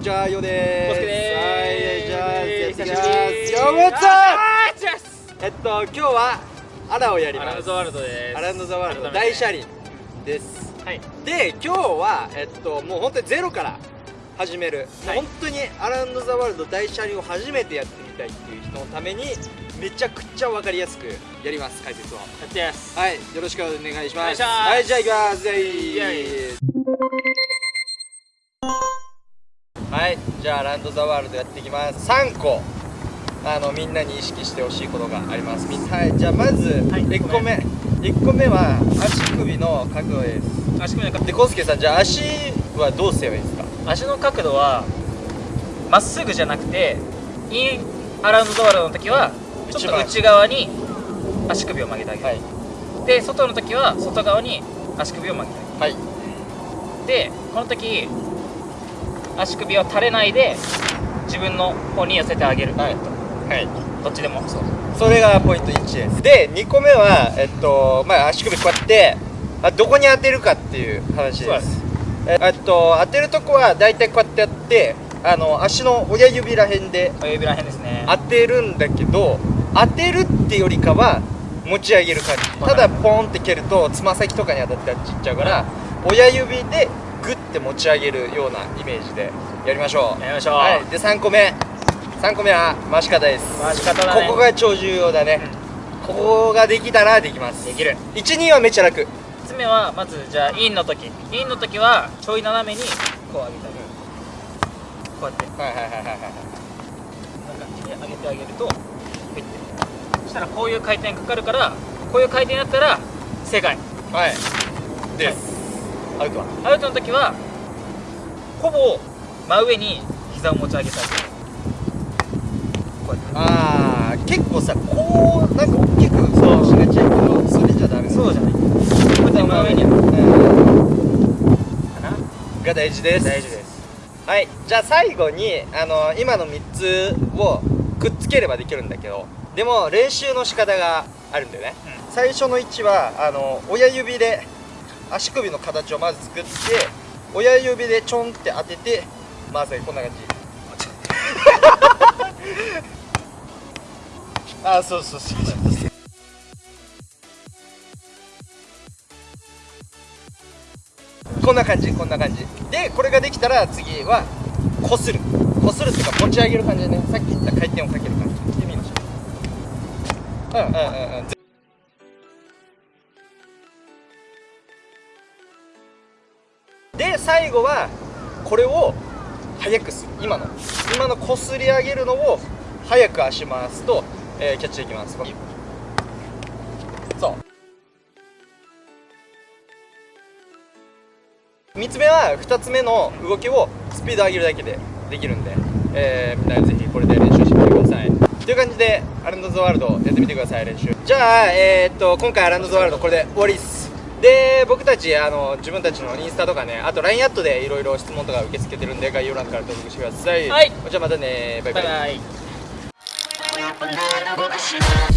じゃあよでーす。はい、じゃあじゃあ、じゃあ、じゃあ、じゃあ。えっと今日はアラをやります。アランドザワールドです。アランドザワールド大車輪です。はい。で今日はえっともう本当にゼロから始める。はい、本当にアランドザワールド大車輪を初めてやってみたいっていう人のためにめちゃくちゃ分かりやすくやります解説を。やってやす。はいよろしくお願いします。はいじゃあいきます。はいじゃあアランドザワールドやっていきます。3個あのみんなに意識してほしいことがあります。はい。じゃあまずはい1個目、1個目は足首の角度です。足首の角でコウスケさんじゃあ足はどうすればいいですか？足の角度はまっすぐじゃなくてインアラウンドザワールドの時はちょっと内側に足首を曲げてあげる、はい。で外の時は外側に足首を曲げてあはい。げるでこの時足首を垂れないで自分の方に寄せてあげる、はい。はい。どっちでも。そう。それがポイント1です。で2個目はえっとまあ足首こうやってあどこに当てるかっていう話です。えっと当てるとこは大体こうやってやってあの足の親指らへんで親指らへんですね。当てるんだけど当てるってよりかは持ち上げる感じ。はい。ただポンって蹴るとつま先とかに当たってあっち行っちゃうから親指でグッて持ち上げるようなイメージでやりましょう。やりましょう。はい。で3個目。3個目は回し方です。回し方だね。ここが超重要だね、ここができたらできます。できる。12はめっちゃ楽。3つ目はまずじゃあインの時。インの時はちょい斜めにこう上げてあげる。こうやって。はいはいはいはいはいな感じで上げてあげるとピッてそしたらこういう回転かかるからこういう回転だったら正解。はい。です、アウトは？アウトの時はほぼ真上に膝を持ち上げてあげるこうやって。あー結構さこうなんか大きくそうしがちやけどそれじゃダメ。そうじゃない。こうやって真上に。うん。かな。が大事です。大事です。はい。じゃあ最後にあの今の3つをくっつければできるんだけどでも練習の仕方があるんだよね、最初の位置はあの親指で足首の形をまず作って親指でちょんって当てて回すこんな感じ。あーそうそうそう。そうこんな感じこんな感じ。でこれができたら次はこするこするっていうか持ち上げる感じでね。さっき言った回転をかける感じ。でみましょううんうんうんうん。で最後はこれを速くする。今の。今のこすり上げるのを速く足回すと、えーキャッチできます。そう。3つ目は2つ目の動きをスピード上げるだけで。できるんで、えーみんなぜひこれで練習してみてください。という感じでアランド・ザ・ワールドやってみてください練習。じゃあ、えーっと今回アランド・ザ・ワールドこれで終わりです。で僕たちあの自分たちのインスタとかねあと LINE アットでいろいろ質問とか受け付けてるんで概要欄から登録してください。はい。じゃあまたねバイバイ。バイバ